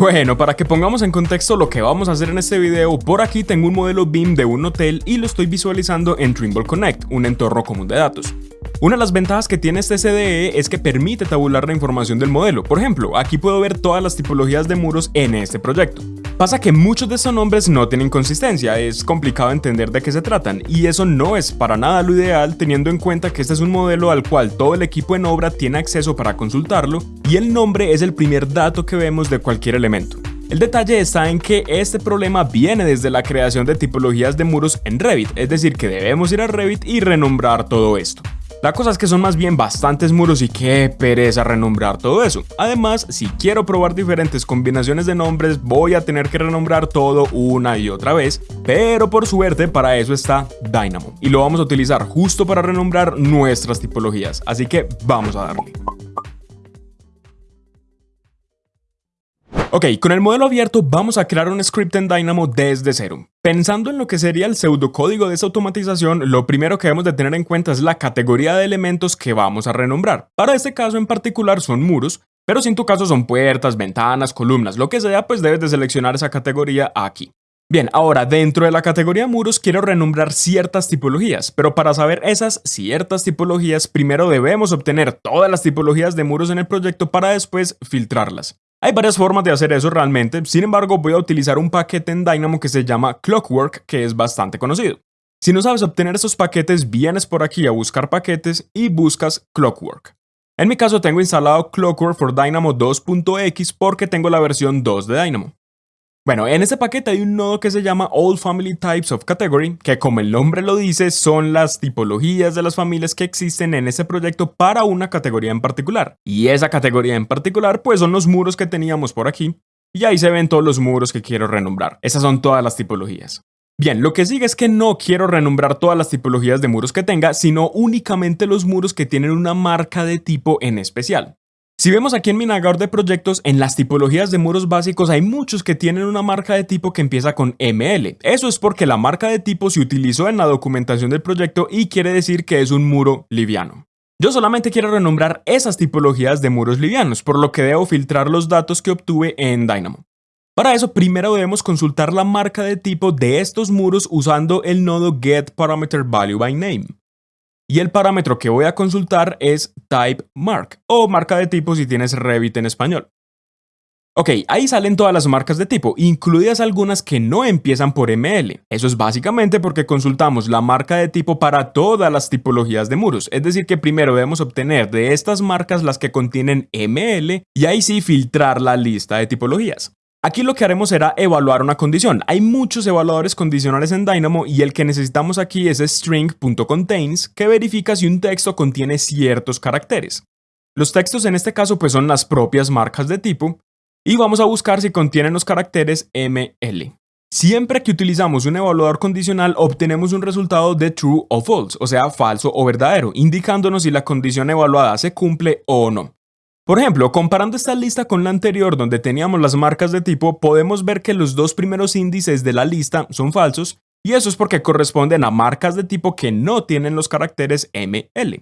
Bueno, para que pongamos en contexto lo que vamos a hacer en este video, por aquí tengo un modelo BIM de un hotel y lo estoy visualizando en Trimble Connect, un entorno común de datos. Una de las ventajas que tiene este CDE es que permite tabular la información del modelo. Por ejemplo, aquí puedo ver todas las tipologías de muros en este proyecto. Pasa que muchos de estos nombres no tienen consistencia, es complicado entender de qué se tratan, y eso no es para nada lo ideal teniendo en cuenta que este es un modelo al cual todo el equipo en obra tiene acceso para consultarlo, y el nombre es el primer dato que vemos de cualquier elemento. El detalle está en que este problema viene desde la creación de tipologías de muros en Revit, es decir que debemos ir a Revit y renombrar todo esto. La cosa es que son más bien bastantes muros y qué pereza renombrar todo eso. Además, si quiero probar diferentes combinaciones de nombres, voy a tener que renombrar todo una y otra vez, pero por suerte para eso está Dynamo y lo vamos a utilizar justo para renombrar nuestras tipologías, así que vamos a darle. Ok, con el modelo abierto vamos a crear un script en Dynamo desde cero. Pensando en lo que sería el pseudocódigo de esa automatización, lo primero que debemos de tener en cuenta es la categoría de elementos que vamos a renombrar. Para este caso en particular son muros, pero si en tu caso son puertas, ventanas, columnas, lo que sea, pues debes de seleccionar esa categoría aquí. Bien, ahora dentro de la categoría muros quiero renombrar ciertas tipologías, pero para saber esas ciertas tipologías primero debemos obtener todas las tipologías de muros en el proyecto para después filtrarlas. Hay varias formas de hacer eso realmente, sin embargo voy a utilizar un paquete en Dynamo que se llama Clockwork, que es bastante conocido. Si no sabes obtener esos paquetes, vienes por aquí a buscar paquetes y buscas Clockwork. En mi caso tengo instalado Clockwork for Dynamo 2.x porque tengo la versión 2 de Dynamo. Bueno, en este paquete hay un nodo que se llama All Family Types of Category, que como el nombre lo dice, son las tipologías de las familias que existen en ese proyecto para una categoría en particular. Y esa categoría en particular, pues son los muros que teníamos por aquí. Y ahí se ven todos los muros que quiero renombrar. Esas son todas las tipologías. Bien, lo que sigue es que no quiero renombrar todas las tipologías de muros que tenga, sino únicamente los muros que tienen una marca de tipo en especial. Si vemos aquí en mi navegador de proyectos, en las tipologías de muros básicos hay muchos que tienen una marca de tipo que empieza con ML. Eso es porque la marca de tipo se utilizó en la documentación del proyecto y quiere decir que es un muro liviano. Yo solamente quiero renombrar esas tipologías de muros livianos, por lo que debo filtrar los datos que obtuve en Dynamo. Para eso primero debemos consultar la marca de tipo de estos muros usando el nodo getParameterValueByName y el parámetro que voy a consultar es typeMark o marca de tipo si tienes Revit en español. Ok, ahí salen todas las marcas de tipo, incluidas algunas que no empiezan por ML. Eso es básicamente porque consultamos la marca de tipo para todas las tipologías de muros, es decir que primero debemos obtener de estas marcas las que contienen ML y ahí sí filtrar la lista de tipologías. Aquí lo que haremos será evaluar una condición. Hay muchos evaluadores condicionales en Dynamo y el que necesitamos aquí es string.contains que verifica si un texto contiene ciertos caracteres. Los textos en este caso pues son las propias marcas de tipo y vamos a buscar si contienen los caracteres ML. Siempre que utilizamos un evaluador condicional obtenemos un resultado de true o false, o sea falso o verdadero, indicándonos si la condición evaluada se cumple o no. Por ejemplo, comparando esta lista con la anterior donde teníamos las marcas de tipo, podemos ver que los dos primeros índices de la lista son falsos y eso es porque corresponden a marcas de tipo que no tienen los caracteres ML.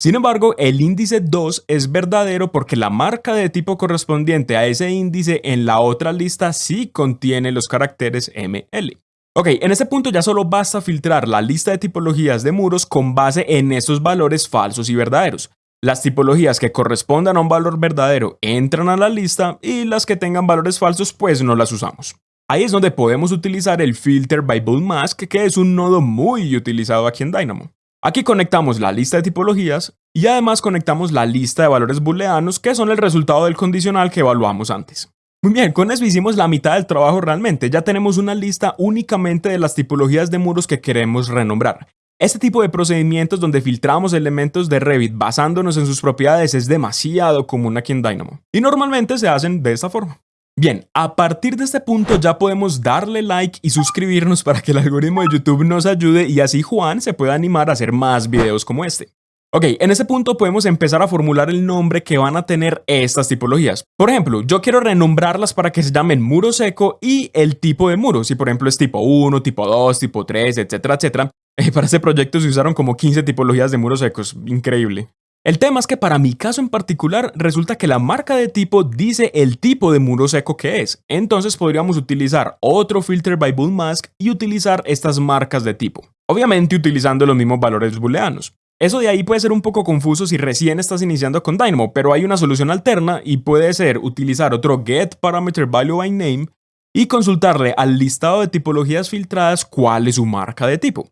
Sin embargo, el índice 2 es verdadero porque la marca de tipo correspondiente a ese índice en la otra lista sí contiene los caracteres ML. Ok, en este punto ya solo basta filtrar la lista de tipologías de muros con base en esos valores falsos y verdaderos. Las tipologías que correspondan a un valor verdadero entran a la lista y las que tengan valores falsos pues no las usamos. Ahí es donde podemos utilizar el filter by mask que es un nodo muy utilizado aquí en Dynamo. Aquí conectamos la lista de tipologías y además conectamos la lista de valores booleanos que son el resultado del condicional que evaluamos antes. Muy bien, con eso hicimos la mitad del trabajo realmente, ya tenemos una lista únicamente de las tipologías de muros que queremos renombrar. Este tipo de procedimientos donde filtramos elementos de Revit basándonos en sus propiedades es demasiado común aquí en Dynamo y normalmente se hacen de esta forma. Bien, a partir de este punto ya podemos darle like y suscribirnos para que el algoritmo de YouTube nos ayude y así Juan se pueda animar a hacer más videos como este. Ok, en ese punto podemos empezar a formular el nombre que van a tener estas tipologías. Por ejemplo, yo quiero renombrarlas para que se llamen muro seco y el tipo de muro, si por ejemplo es tipo 1, tipo 2, tipo 3, etcétera, etcétera. Eh, para este proyecto se usaron como 15 tipologías de muros secos, increíble. El tema es que para mi caso en particular resulta que la marca de tipo dice el tipo de muro seco que es, entonces podríamos utilizar otro filter by bool mask y utilizar estas marcas de tipo, obviamente utilizando los mismos valores booleanos. Eso de ahí puede ser un poco confuso si recién estás iniciando con Dynamo, pero hay una solución alterna y puede ser utilizar otro get parameter value by name y consultarle al listado de tipologías filtradas cuál es su marca de tipo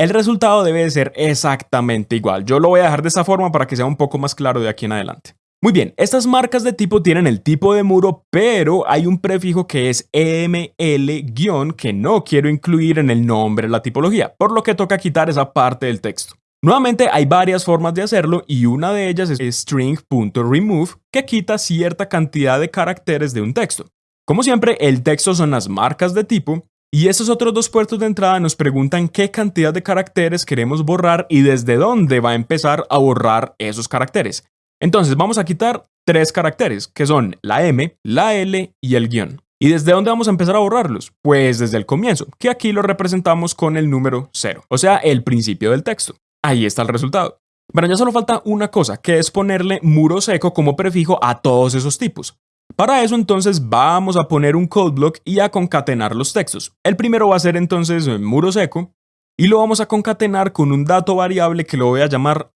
el resultado debe ser exactamente igual. Yo lo voy a dejar de esta forma para que sea un poco más claro de aquí en adelante. Muy bien, estas marcas de tipo tienen el tipo de muro, pero hay un prefijo que es EML- que no quiero incluir en el nombre de la tipología, por lo que toca quitar esa parte del texto. Nuevamente hay varias formas de hacerlo y una de ellas es string.remove que quita cierta cantidad de caracteres de un texto. Como siempre, el texto son las marcas de tipo y esos otros dos puertos de entrada nos preguntan qué cantidad de caracteres queremos borrar y desde dónde va a empezar a borrar esos caracteres. Entonces vamos a quitar tres caracteres, que son la M, la L y el guion. ¿Y desde dónde vamos a empezar a borrarlos? Pues desde el comienzo, que aquí lo representamos con el número 0, o sea, el principio del texto. Ahí está el resultado. Pero ya solo falta una cosa, que es ponerle muro seco como prefijo a todos esos tipos. Para eso entonces vamos a poner un code block y a concatenar los textos. El primero va a ser entonces muro seco y lo vamos a concatenar con un dato variable que lo voy a llamar.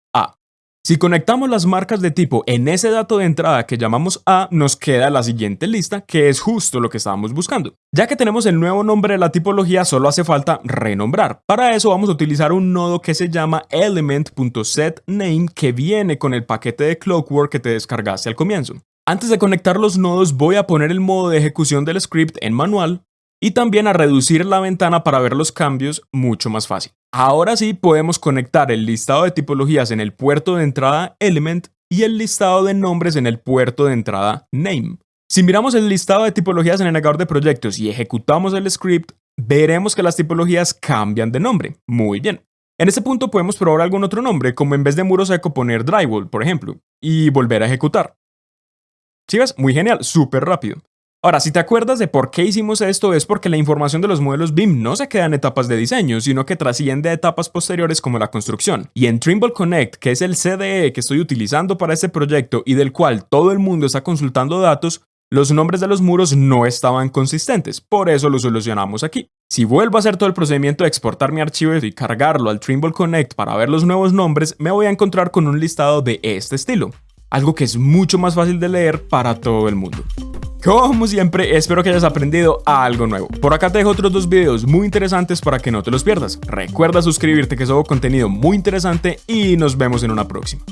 Si conectamos las marcas de tipo en ese dato de entrada que llamamos A, nos queda la siguiente lista, que es justo lo que estábamos buscando. Ya que tenemos el nuevo nombre de la tipología, solo hace falta renombrar. Para eso vamos a utilizar un nodo que se llama element.setName que viene con el paquete de Clockwork que te descargaste al comienzo. Antes de conectar los nodos voy a poner el modo de ejecución del script en manual y también a reducir la ventana para ver los cambios mucho más fácil. Ahora sí podemos conectar el listado de tipologías en el puerto de entrada element y el listado de nombres en el puerto de entrada name. Si miramos el listado de tipologías en el navegador de proyectos y ejecutamos el script, veremos que las tipologías cambian de nombre. Muy bien. En este punto podemos probar algún otro nombre, como en vez de muro seco poner drywall, por ejemplo, y volver a ejecutar. ¿Sí ves? Muy genial, súper rápido. Ahora, si te acuerdas de por qué hicimos esto, es porque la información de los modelos BIM no se queda en etapas de diseño, sino que trasciende a etapas posteriores como la construcción. Y en Trimble Connect, que es el CDE que estoy utilizando para este proyecto y del cual todo el mundo está consultando datos, los nombres de los muros no estaban consistentes, por eso lo solucionamos aquí. Si vuelvo a hacer todo el procedimiento de exportar mi archivo y cargarlo al Trimble Connect para ver los nuevos nombres, me voy a encontrar con un listado de este estilo algo que es mucho más fácil de leer para todo el mundo. Como siempre, espero que hayas aprendido algo nuevo. Por acá te dejo otros dos videos muy interesantes para que no te los pierdas. Recuerda suscribirte que subo contenido muy interesante y nos vemos en una próxima.